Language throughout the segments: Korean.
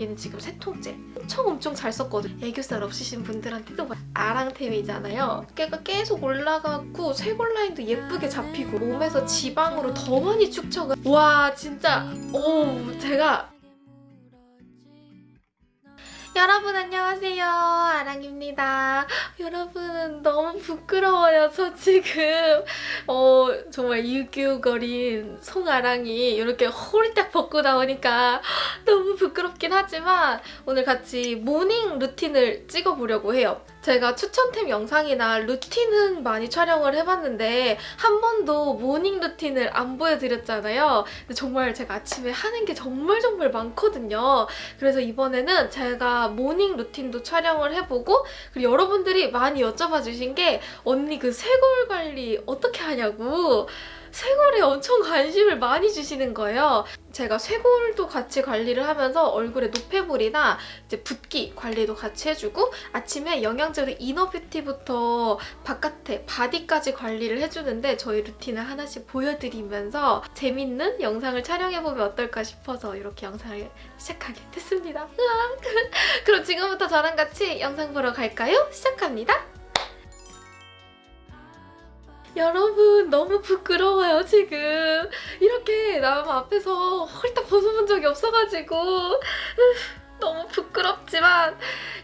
얘는 지금 세 통째. 엄청 엄청 잘 썼거든. 애교살 없으신 분들한테도 아랑템이잖아요. 깨가 계속 올라가고 쇄골 라인도 예쁘게 잡히고 몸에서 지방으로 더 많이 축척을 와 진짜 오 제가 여러분 안녕하세요. 아랑입니다. 여러분 너무 부끄러워요 저 지금. 어 정말 유교거린 송아랑이 이렇게 호리딱 벗고 나오니까 너무 부끄럽긴 하지만 오늘 같이 morning routine을 찍어보려고 해요 제가 추천템 영상이나 루틴은 많이 촬영을 해봤는데 한 번도 morning routine을 안 보여드렸잖아요. 근데 정말 제가 아침에 하는 게 정말 정말 많거든요. 그래서 이번에는 제가 morning routine도 촬영을 해보고 그리고 여러분들이 많이 여쭤봐 주신 게 언니 그 쇄골 관리 어떻게 하냐고 쇄골에 엄청 관심을 많이 주시는 거예요. 제가 쇄골도 같이 관리를 하면서 얼굴에 노폐물이나 이제 붓기 관리도 같이 해주고 아침에 영양제로 inner beauty부터 바깥에 바디까지 관리를 해주는데 저희 루틴을 하나씩 보여드리면서 재밌는 영상을 촬영해보면 어떨까 싶어서 이렇게 영상을 시작하게 됐습니다. 그럼 지금부터 저랑 같이 영상 보러 갈까요? 시작합니다. 여러분 너무 부끄러워요 지금. 이렇게 남 앞에서 홀딱 벗어본 적이 없어가지고 너무 부끄럽지만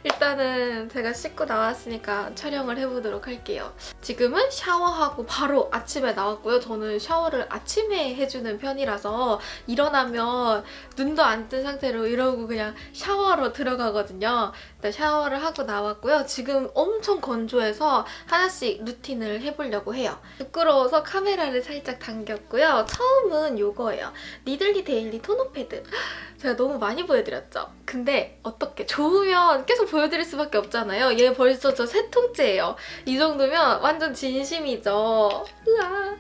일단은 제가 씻고 나왔으니까 촬영을 해보도록 할게요. 지금은 샤워하고 바로 아침에 나왔고요. 저는 샤워를 아침에 해주는 편이라서 일어나면 눈도 안 뜬 상태로 이러고 그냥 샤워로 들어가거든요. 일단 샤워를 하고 나왔고요. 지금 엄청 건조해서 하나씩 루틴을 해보려고 해요. 부끄러워서 카메라를 살짝 당겼고요. 처음은 이거예요. 니들리 daily toner pad. 제가 너무 많이 보여드렸죠? 근데 어떻게 좋으면 계속 보여드릴 수밖에 없잖아요. 얘 벌써 저 세 통째예요. 이 정도면 완전 진심이죠. 으아.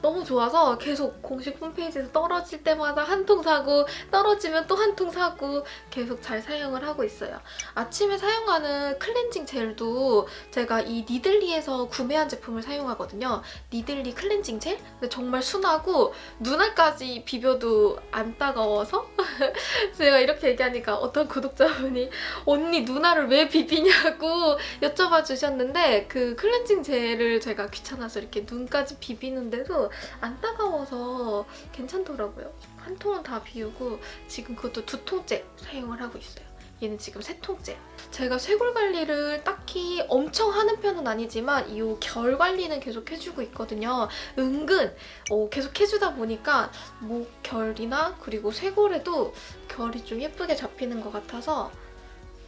너무 좋아서 계속 공식 홈페이지에서 떨어질 때마다 한 통 사고 떨어지면 또 한 통 사고 계속 잘 사용을 하고 있어요. 아침에 사용하는 클렌징 젤도 제가 이 니들리에서 구매한 제품을 사용하거든요. 니들리 클렌징 젤? 근데 정말 순하고 눈알까지 비벼도 안 따가워서 제가 이렇게 얘기하니까 어떤 구독자분이 언니 누나를 왜 비비냐고 여쭤봐 주셨는데 그 클렌징 젤을 제가 귀찮아서 이렇게 눈까지 비비는데도 안 따가워서 괜찮더라고요. 한 통은 다 비우고 지금 그것도 두 통째 사용을 하고 있어요. 얘는 지금 세 통째. 제가 쇄골 관리를 딱히 엄청 하는 편은 아니지만 이 결 관리는 계속 해주고 있거든요. 은근 어, 계속 해주다 보니까 목 결이나 그리고 쇄골에도 결이 좀 예쁘게 잡히는 것 같아서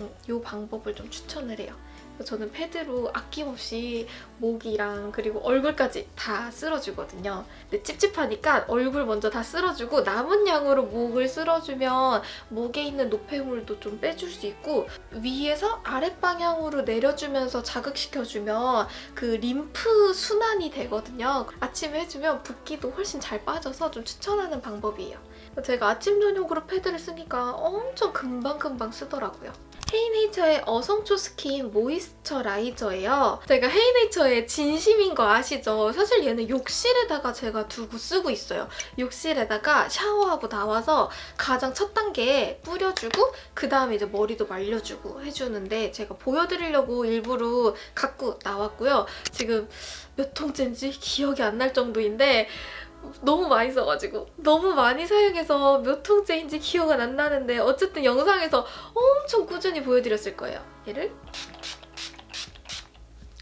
음, 이 방법을 좀 추천을 해요. 저는 패드로 아낌없이 목이랑 그리고 얼굴까지 다 쓸어주거든요. 근데 찝찝하니까 얼굴 먼저 다 쓸어주고 남은 양으로 목을 쓸어주면 목에 있는 노폐물도 좀 빼줄 수 있고 위에서 아랫방향으로 내려주면서 자극시켜주면 그 림프 순환이 되거든요. 아침에 해주면 붓기도 훨씬 잘 빠져서 좀 추천하는 방법이에요. 제가 아침 저녁으로 패드를 쓰니까 엄청 금방금방 쓰더라고요. 헤이네이처의 어성초 skin moisturizer예요. 제가 헤이네이처의 진심인 거 아시죠? 사실 얘는 욕실에다가 제가 두고 쓰고 있어요. 욕실에다가 샤워하고 나와서 가장 첫 단계에 뿌려주고 그 다음에 이제 머리도 말려주고 해주는데 제가 보여드리려고 일부러 갖고 나왔고요. 지금 몇 통째인지 기억이 안 날 정도인데 너무 많이 써가지고 너무 많이 사용해서 몇 통째인지 기억은 안 나는데 어쨌든 영상에서 엄청 꾸준히 보여드렸을 거예요. 얘를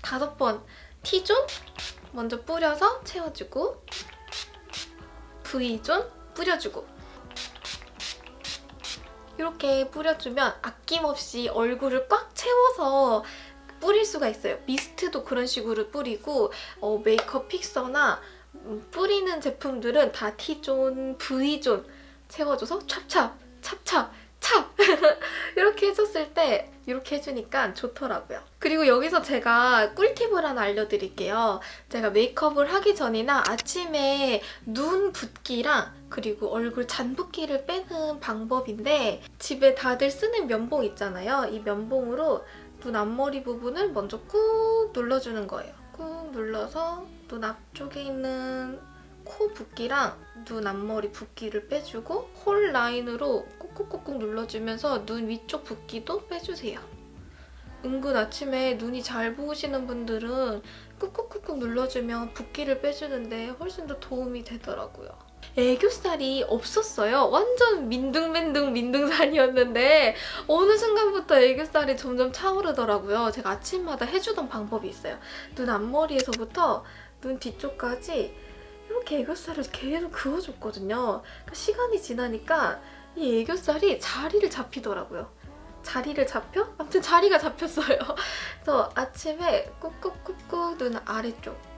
다섯 번 T존 먼저 뿌려서 채워주고 V존 뿌려주고 이렇게 뿌려주면 아낌없이 얼굴을 꽉 채워서 뿌릴 수가 있어요. 미스트도 그런 식으로 뿌리고 어, 메이크업 픽서나 음, 뿌리는 제품들은 다 T존, V존 채워줘서 찹찹, 찹찹, 찹! 이렇게 해줬을 때 이렇게 해주니까 좋더라고요. 그리고 여기서 제가 꿀팁을 하나 알려드릴게요. 제가 메이크업을 하기 전이나 아침에 눈 붓기랑 그리고 얼굴 잔붓기를 빼는 방법인데 집에 다들 쓰는 면봉 있잖아요. 이 면봉으로 눈 앞머리 부분을 먼저 꾹 눌러주는 거예요. 꾹 눌러서 눈 앞쪽에 있는 코 붓기랑 눈 앞머리 붓기를 빼주고 홀 라인으로 꾹꾹꾹꾹 눌러주면서 눈 위쪽 붓기도 빼주세요. 은근 아침에 눈이 잘 부으시는 분들은 꾹꾹꾹꾹 눌러주면 붓기를 빼주는데 훨씬 더 도움이 되더라고요. 애교살이 없었어요. 완전 민둥민둥 민둥살이었는데 어느 순간부터 애교살이 점점 차오르더라고요. 제가 아침마다 해주던 방법이 있어요. 눈 앞머리에서부터 눈 뒤쪽까지 이렇게 애교살을 계속 그어줬거든요. 그러니까 시간이 지나니까 이 애교살이 자리를 잡히더라고요. 자리를 잡혀? 아무튼 자리가 잡혔어요. 그래서 아침에 꾹꾹꾹꾹 눈 아래쪽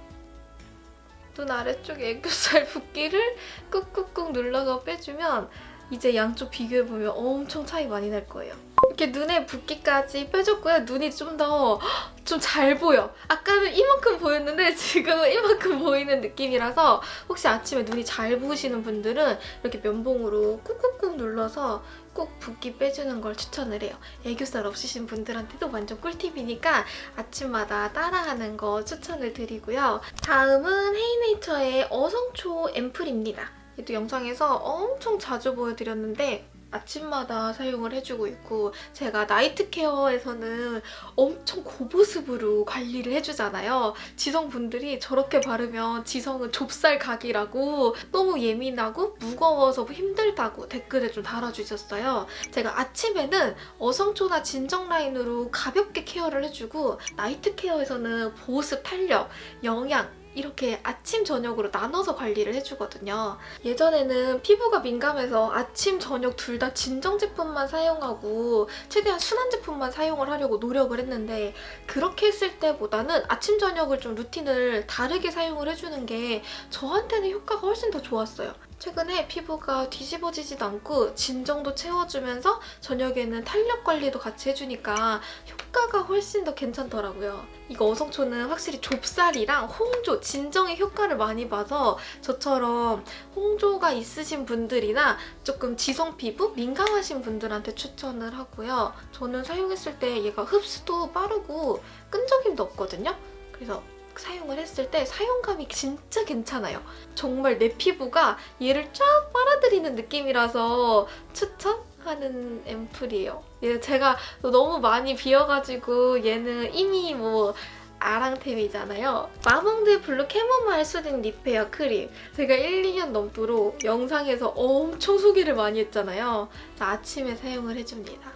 눈 아래쪽 애교살 붓기를 꾹꾹꾹 눌러서 빼주면 이제 양쪽 비교해보면 엄청 차이 많이 날 거예요. 이렇게 눈에 붓기까지 빼줬고요. 눈이 좀 더 좀 잘 보여. 아까는 이만큼 보였는데 지금은 이만큼 보이는 느낌이라서 혹시 아침에 눈이 잘 부으시는 분들은 이렇게 면봉으로 꾹꾹꾹 눌러서 꼭 붓기 빼주는 걸 추천을 해요. 애교살 없으신 분들한테도 완전 꿀팁이니까 아침마다 따라하는 거 추천을 드리고요. 다음은 헤이네이처의 어성초 앰플입니다. 얘도 영상에서 엄청 자주 보여드렸는데 아침마다 사용을 해주고 있고 제가 나이트 케어에서는 엄청 고보습으로 관리를 해주잖아요. 지성분들이 저렇게 바르면 지성은 좁쌀 각이라고 너무 예민하고 무거워서 힘들다고 댓글에 좀 달아주셨어요. 제가 아침에는 어성초나 진정 라인으로 가볍게 케어를 해주고 나이트 케어에서는 보습, 탄력, 영양 이렇게 아침, 저녁으로 나눠서 관리를 해주거든요. 예전에는 피부가 민감해서 아침, 저녁 둘 다 진정 제품만 사용하고 최대한 순한 제품만 사용을 하려고 노력을 했는데 그렇게 했을 때보다는 아침, 저녁을 좀 루틴을 다르게 사용을 해주는 게 저한테는 효과가 훨씬 더 좋았어요. 최근에 피부가 뒤집어지지도 않고 진정도 채워주면서 저녁에는 탄력 관리도 같이 해주니까 효과가 훨씬 더 괜찮더라고요. 이거 어성초는 확실히 좁쌀이랑 홍조, 진정의 효과를 많이 봐서 저처럼 홍조가 있으신 분들이나 조금 지성 피부, 민감하신 분들한테 추천을 하고요. 저는 사용했을 때 얘가 흡수도 빠르고 끈적임도 없거든요. 그래서 사용을 했을 때 사용감이 진짜 괜찮아요. 정말 내 피부가 얘를 쫙 빨아들이는 느낌이라서 추천 하는 앰플이에요. 얘 제가 너무 많이 비어가지고 얘는 이미 뭐 아랑템이잖아요. 마몽드 블루 캐모마일 수딩 리페어 크림. 제가 1, 2년 넘도록 영상에서 엄청 소개를 많이 했잖아요. 아침에 사용을 해줍니다.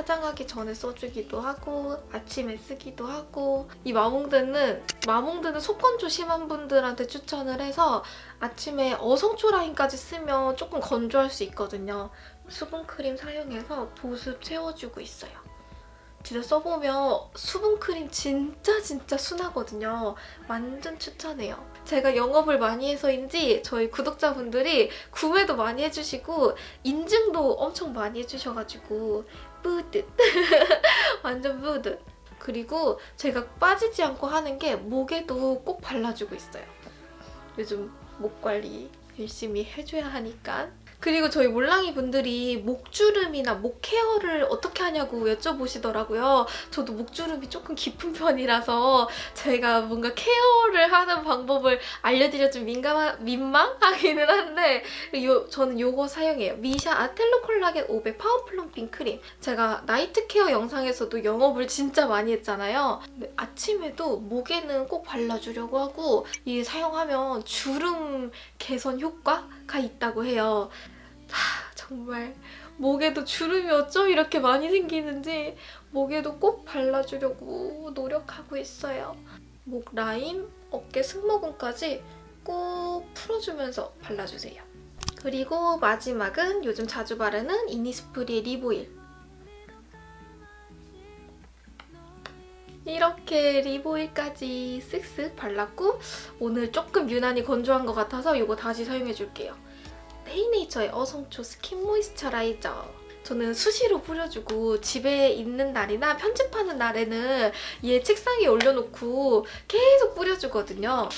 화장하기 전에 써주기도 하고 아침에 쓰기도 하고 이 마몽드는 마몽드는 속건조 심한 분들한테 추천을 해서 아침에 어성초 라인까지 쓰면 조금 건조할 수 있거든요. 수분크림 사용해서 보습 채워주고 있어요. 진짜 써보면 수분크림 진짜 진짜 순하거든요. 완전 추천해요. 제가 영업을 많이 해서인지 저희 구독자분들이 구매도 많이 해주시고 인증도 엄청 많이 해주셔가지고 뿌듯! 완전 뿌듯! 그리고 제가 빠지지 않고 하는 게 목에도 꼭 발라주고 있어요. 요즘 목 관리 열심히 해줘야 하니까 그리고 저희 몰랑이 분들이 목주름이나 목 케어를 어떻게 하냐고 여쭤보시더라고요. 저도 목주름이 조금 깊은 편이라서 제가 뭔가 케어를 하는 방법을 알려드려 좀 민감하, 민망하기는 한데 요, 저는 요거 사용해요. 미샤 아텔로 콜라겐 500 파워 플럼핑 크림. 제가 나이트 케어 영상에서도 영업을 진짜 많이 했잖아요. 아침에도 목에는 꼭 발라주려고 하고 이 사용하면 주름 개선 효과가 있다고 해요. 하, 정말 목에도 주름이 어쩜 이렇게 많이 생기는지 목에도 꼭 발라주려고 노력하고 있어요. 목 라인, 어깨 승모근까지 꼭 풀어주면서 발라주세요. 그리고 마지막은 요즘 자주 바르는 이니스프리의 립오일. 이렇게 립오일까지 쓱쓱 발랐고 오늘 조금 유난히 건조한 것 같아서 이거 다시 사용해줄게요. 헤이네이처의 어성초 스킨 모이스처라이저. 저는 수시로 뿌려주고 집에 있는 날이나 편집하는 날에는 얘 책상에 올려놓고 계속 뿌려주거든요.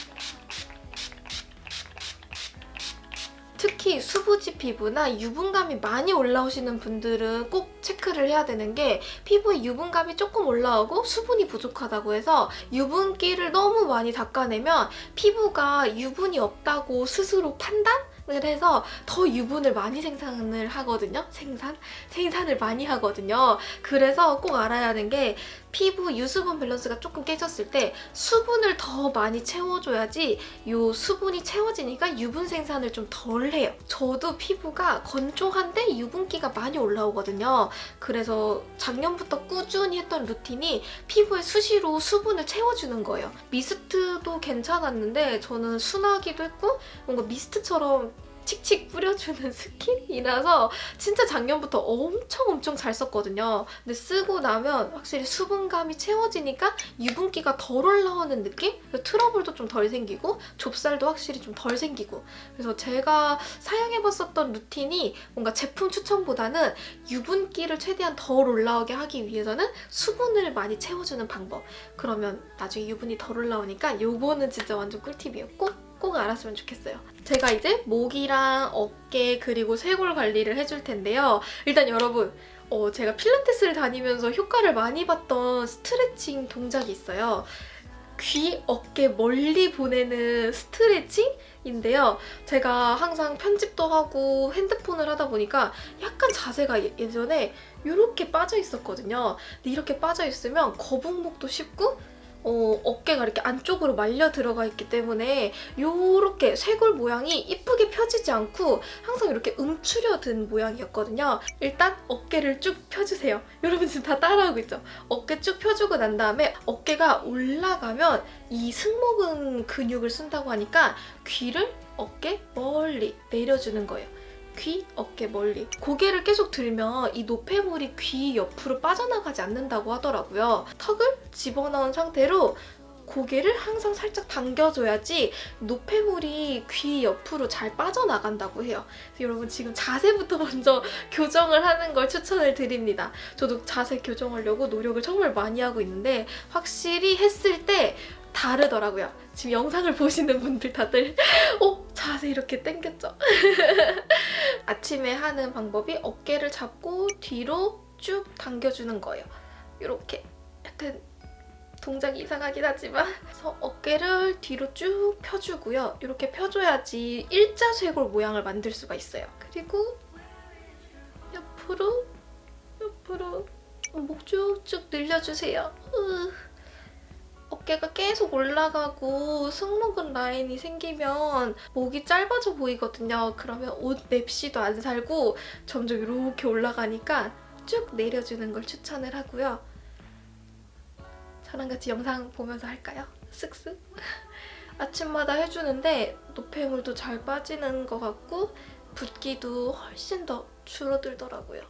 특히 수부지 피부나 유분감이 많이 올라오시는 분들은 꼭 체크를 해야 되는 게 피부에 유분감이 조금 올라오고 수분이 부족하다고 해서 유분기를 너무 많이 닦아내면 피부가 유분이 없다고 스스로 판단 을 해서 더 유분을 많이 생산을 하거든요. 생산? 생산을 많이 하거든요. 그래서 꼭 알아야 하는 게 피부 유수분 밸런스가 조금 깨졌을 때 수분을 더 많이 채워줘야지 요 수분이 채워지니까 유분 생산을 좀 덜 해요. 저도 피부가 건조한데 유분기가 많이 올라오거든요. 그래서 작년부터 꾸준히 했던 루틴이 피부에 수시로 수분을 채워주는 거예요. 미스트도 괜찮았는데 저는 순하기도 했고 뭔가 미스트처럼 칙칙 뿌려주는 스킨이라서 진짜 작년부터 엄청 엄청 잘 썼거든요. 근데 쓰고 나면 확실히 수분감이 채워지니까 유분기가 덜 올라오는 느낌? 트러블도 좀 덜 생기고 좁쌀도 확실히 좀 덜 생기고 그래서 제가 사용해봤었던 루틴이 뭔가 제품 추천보다는 유분기를 최대한 덜 올라오게 하기 위해서는 수분을 많이 채워주는 방법 그러면 나중에 유분이 덜 올라오니까 요거는 진짜 완전 꿀팁이었고 꼭 알았으면 좋겠어요. 제가 이제 목이랑 어깨 그리고 쇄골 관리를 해줄 텐데요. 일단 여러분 어, 제가 필라테스를 다니면서 효과를 많이 봤던 스트레칭 동작이 있어요. 귀, 어깨 멀리 보내는 스트레칭인데요. 제가 항상 편집도 하고 핸드폰을 하다 보니까 약간 자세가 예- 예전에 이렇게 빠져 있었거든요. 근데 이렇게 빠져 있으면 거북목도 쉽고 어, 어깨가 이렇게 안쪽으로 말려 들어가 있기 때문에 이렇게 쇄골 모양이 이쁘게 펴지지 않고 항상 이렇게 움츠려든 모양이었거든요. 일단 어깨를 쭉 펴주세요. 여러분 지금 다 따라하고 있죠? 어깨 쭉 펴주고 난 다음에 어깨가 올라가면 이 승모근 근육을 쓴다고 하니까 귀를 어깨 멀리 내려주는 거예요. 귀, 어깨 멀리. 고개를 계속 들면 이 노폐물이 귀 옆으로 빠져나가지 않는다고 하더라고요. 턱을 집어넣은 상태로 고개를 항상 살짝 당겨줘야지 노폐물이 귀 옆으로 잘 빠져나간다고 해요. 여러분 지금 자세부터 먼저 교정을 하는 걸 추천을 드립니다. 저도 자세 교정하려고 노력을 정말 많이 하고 있는데 확실히 했을 때 다르더라고요. 지금 영상을 보시는 분들 다들 어? 자세 이렇게 당겼죠? 아침에 하는 방법이 어깨를 잡고 뒤로 쭉 당겨주는 거예요. 이렇게 약간 동작이 이상하긴 하지만 그래서 어깨를 뒤로 쭉 펴주고요. 이렇게 펴줘야지 일자 쇄골 모양을 만들 수가 있어요. 그리고 옆으로 옆으로 목 쭉쭉 늘려주세요. 으. 어깨가 계속 올라가고 승모근 라인이 생기면 목이 짧아져 보이거든요. 그러면 옷 맵시도 안 살고 점점 이렇게 올라가니까 쭉 내려주는 걸 추천을 하고요. 저랑 같이 영상 보면서 할까요? 쓱쓱. 아침마다 해주는데 노폐물도 잘 빠지는 것 같고 붓기도 훨씬 더 줄어들더라고요.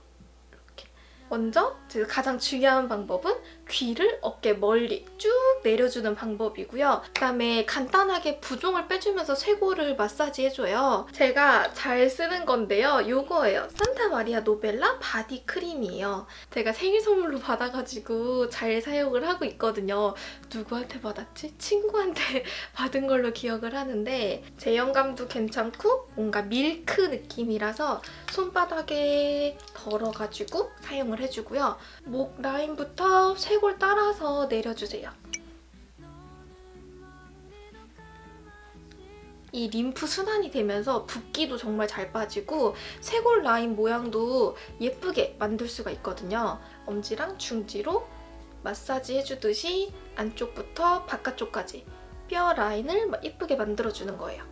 먼저 제가 가장 중요한 방법은 귀를 어깨 멀리 쭉 내려주는 방법이고요. 그다음에 간단하게 부종을 빼주면서 쇄골을 마사지 해줘요. 제가 잘 쓰는 건데요. 이거예요. 산타 마리아 노벨라 바디 크림이에요. 제가 생일 선물로 받아가지고 잘 사용을 하고 있거든요. 누구한테 받았지? 친구한테 받은 걸로 기억을 하는데 제형감도 괜찮고 뭔가 밀크 느낌이라서 손바닥에 덜어가지고 사용을 해주고요. 목 라인부터 쇄골 따라서 내려주세요. 이 림프 순환이 되면서 붓기도 정말 잘 빠지고 쇄골 라인 모양도 예쁘게 만들 수가 있거든요. 엄지랑 중지로 마사지 해주듯이 안쪽부터 바깥쪽까지 뼈 라인을 막 예쁘게 만들어주는 거예요.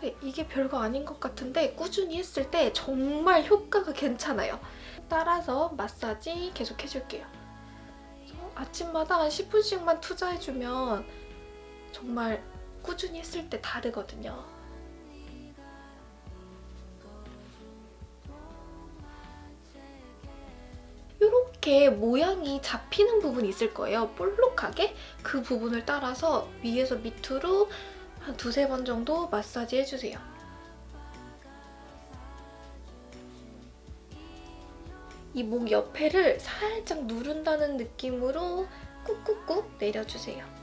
근데 이게 별거 아닌 것 같은데 꾸준히 했을 때 정말 효과가 괜찮아요. 따라서 마사지 계속 해줄게요. 아침마다 한 10분씩만 투자해주면 정말 꾸준히 했을 때 다르거든요. 이렇게 모양이 잡히는 부분이 있을 거예요. 볼록하게 그 부분을 따라서 위에서 밑으로 한 두세 번 정도 마사지 해주세요. 이 목 옆에를 살짝 누른다는 느낌으로 꾹꾹꾹 내려주세요.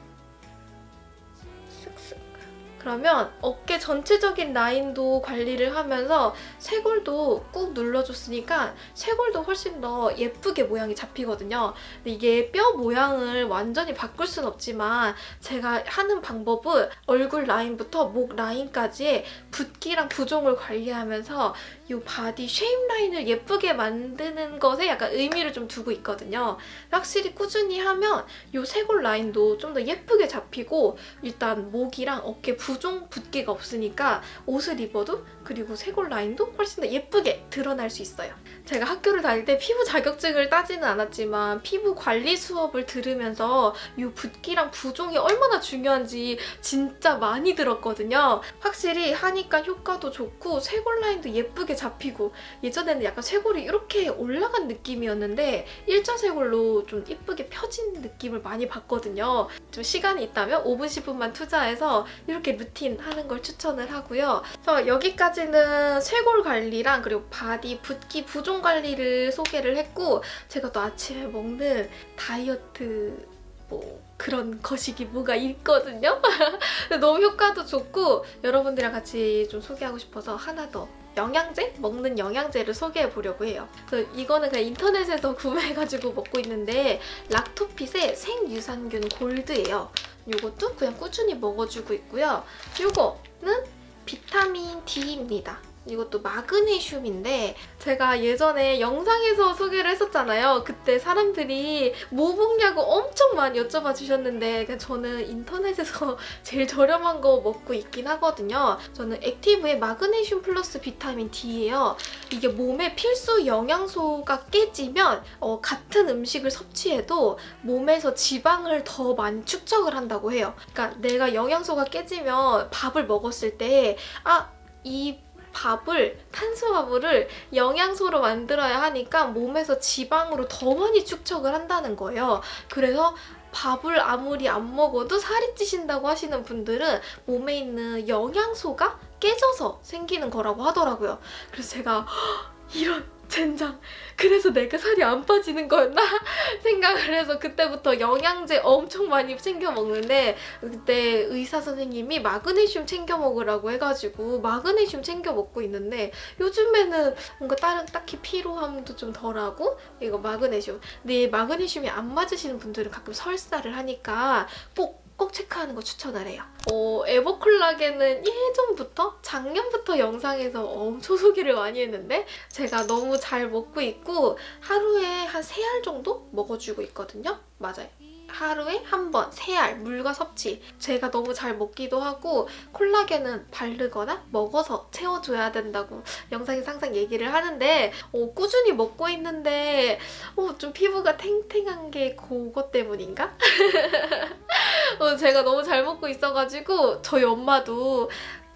그러면 어깨 전체적인 라인도 관리를 하면서 쇄골도 꾹 눌러줬으니까 쇄골도 훨씬 더 예쁘게 모양이 잡히거든요. 근데 이게 뼈 모양을 완전히 바꿀 순 없지만 제가 하는 방법은 얼굴 라인부터 목 라인까지의 붓기랑 부종을 관리하면서 이 body shape 라인을 예쁘게 만드는 것에 약간 의미를 좀 두고 있거든요. 확실히 꾸준히 하면 이 쇄골 라인도 좀 더 예쁘게 잡히고 일단 목이랑 어깨 부종 붓기가 없으니까 옷을 입어도 그리고 쇄골 라인도 훨씬 더 예쁘게 드러날 수 있어요. 제가 학교를 다닐 때 피부 자격증을 따지는 않았지만 피부 관리 수업을 들으면서 이 붓기랑 부종이 얼마나 중요한지 진짜 많이 들었거든요. 확실히 하니까 효과도 좋고 쇄골 라인도 예쁘게 잡히고 예전에는 약간 쇄골이 이렇게 올라간 느낌이었는데 일자 쇄골로 좀 예쁘게 펴진 느낌을 많이 받거든요. 좀 시간이 있다면 5분, 10분만 투자해서 이렇게 루틴 하는 걸 추천을 하고요. 그래서 여기까지는 쇄골 관리랑 그리고 바디 붓기 부종 관리를 소개를 했고 제가 또 아침에 먹는 다이어트 뭐 그런 거식이 뭐가 있거든요. 너무 효과도 좋고 여러분들이랑 같이 좀 소개하고 싶어서 하나 더 영양제? 먹는 영양제를 소개해 보려고 해요. 그래서 이거는 그냥 인터넷에서 구매해가지고 먹고 있는데 락토핏의 생유산균 골드예요. 이것도 그냥 꾸준히 먹어주고 있고요. 이거는 비타민 D입니다. 이것도 마그네슘인데 제가 예전에 영상에서 소개를 했었잖아요. 그때 사람들이 뭐 먹냐고 엄청 많이 여쭤봐 주셨는데 저는 인터넷에서 제일 저렴한 거 먹고 있긴 하거든요. 저는 액티브의 마그네슘 플러스 비타민 D예요. 이게 몸에 필수 영양소가 깨지면 어, 같은 음식을 섭취해도 몸에서 지방을 더 많이 축적을 한다고 해요. 그러니까 내가 영양소가 깨지면 밥을 먹었을 때 아 이 밥을 탄수화물을 영양소로 만들어야 하니까 몸에서 지방으로 더 많이 축적을 한다는 거예요. 그래서 밥을 아무리 안 먹어도 살이 찌신다고 하시는 분들은 몸에 있는 영양소가 깨져서 생기는 거라고 하더라고요. 그래서 제가 이런 젠장 그래서 내가 살이 안 빠지는 거였나 생각을 해서 그때부터 영양제 엄청 많이 챙겨 먹는데 그때 의사 선생님이 마그네슘 챙겨 먹으라고 해가지고 마그네슘 챙겨 먹고 있는데 요즘에는 뭔가 다른 딱히 피로함도 좀 덜하고 이거 마그네슘. 근데 마그네슘이 안 맞으시는 분들은 가끔 설사를 하니까 꼭 꼭 체크하는 거 추천을 해요. 어, 에버콜라겐은 예전부터 작년부터 영상에서 엄청 소개를 많이 했는데 제가 너무 잘 먹고 있고 하루에 한 3알 정도 먹어주고 있거든요. 맞아요. 하루에 한 번, 세 알, 물과 섭취. 제가 너무 잘 먹기도 하고 콜라겐은 바르거나 먹어서 채워줘야 된다고 영상에서 항상 얘기를 하는데 어, 꾸준히 먹고 있는데 어, 좀 피부가 탱탱한 게 그것 때문인가? 어, 제가 너무 잘 먹고 있어가지고 저희 엄마도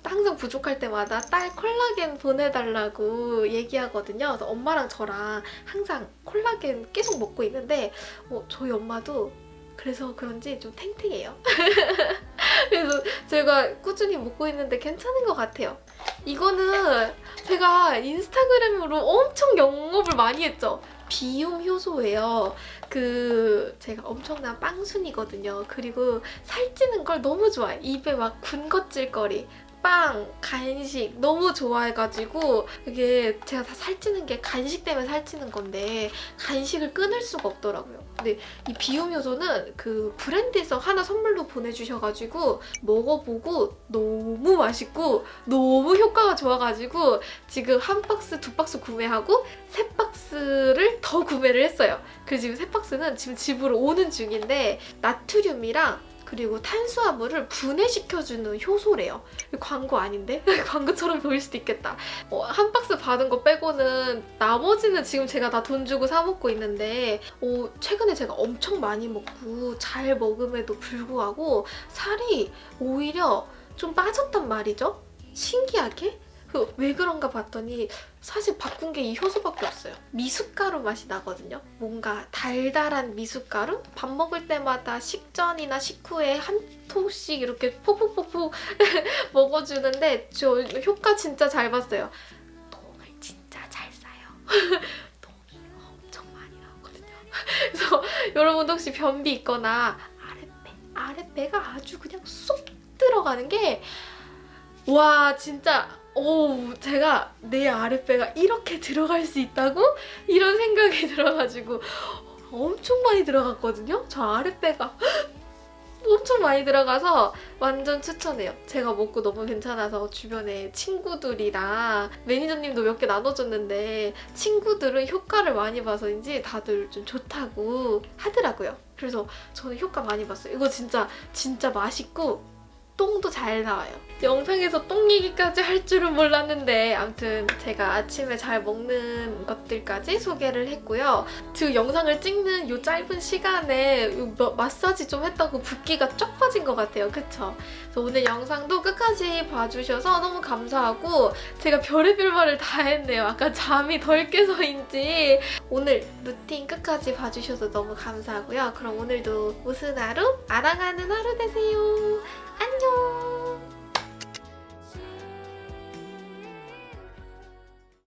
항상 부족할 때마다 딸 콜라겐 보내달라고 얘기하거든요. 그래서 엄마랑 저랑 항상 콜라겐 계속 먹고 있는데 어, 저희 엄마도 그래서 그런지 좀 탱탱해요. 그래서 제가 꾸준히 먹고 있는데 괜찮은 것 같아요. 이거는 제가 인스타그램으로 엄청 영업을 많이 했죠. 비움 효소예요. 그 제가 엄청난 빵순이거든요. 그리고 살찌는 걸 너무 좋아해. 입에 막 군것질거리. 빵, 간식 너무 좋아해가지고 이게 제가 다 살찌는 게 간식 때문에 살찌는 건데 간식을 끊을 수가 없더라고요. 근데 이 비움 효소는 그 브랜드에서 하나 선물로 보내주셔가지고 먹어보고 너무 맛있고 너무 효과가 좋아가지고 지금 한 박스, 두 박스 구매하고 세 박스를 더 구매를 했어요. 그래서 지금 세 박스는 지금 집으로 오는 중인데 나트륨이랑 그리고 탄수화물을 분해시켜주는 효소래요. 광고 아닌데? 광고처럼 보일 수도 있겠다. 어, 한 박스 받은 거 빼고는 나머지는 지금 제가 다 돈 주고 사 먹고 있는데 어, 최근에 제가 엄청 많이 먹고 잘 먹음에도 불구하고 살이 오히려 좀 빠졌단 말이죠? 신기하게? 그 왜 그런가 봤더니 사실 바꾼 게 이 효소밖에 없어요. 미숫가루 맛이 나거든요. 뭔가 달달한 미숫가루? 밥 먹을 때마다 식전이나 식후에 한 통씩 이렇게 포포포포 먹어주는데 저 효과 진짜 잘 봤어요. 똥을 진짜 잘 싸요. 똥이 엄청 많이 나오거든요. 그래서 여러분도 혹시 변비 있거나 아랫배, 아랫배가 아주 그냥 쏙 들어가는 게 와 진짜 오 제가 내 아랫배가 이렇게 들어갈 수 있다고 이런 생각이 들어가지고 엄청 많이 들어갔거든요. 저 아랫배가 엄청 많이 들어가서 완전 추천해요. 제가 먹고 너무 괜찮아서 주변에 친구들이랑 매니저님도 몇 개 나눠줬는데 친구들은 효과를 많이 봐서인지 다들 좀 좋다고 하더라고요. 그래서 저는 효과 많이 봤어요. 이거 진짜 진짜 맛있고 똥도 잘 나와요. 영상에서 똥 얘기까지 할 줄은 몰랐는데 아무튼 제가 아침에 잘 먹는 것들까지 소개를 했고요. 그 영상을 찍는 이 짧은 시간에 마사지 좀 했다고 붓기가 쫙 빠진 것 같아요. 그쵸? 그래서 오늘 영상도 끝까지 봐주셔서 너무 감사하고 제가 별의별 말을 다 했네요. 아까 잠이 덜 깨서인지 오늘 루틴 끝까지 봐주셔서 너무 감사하고요. 그럼 오늘도 무슨 하루? 아랑하는 하루 되세요. 안녕.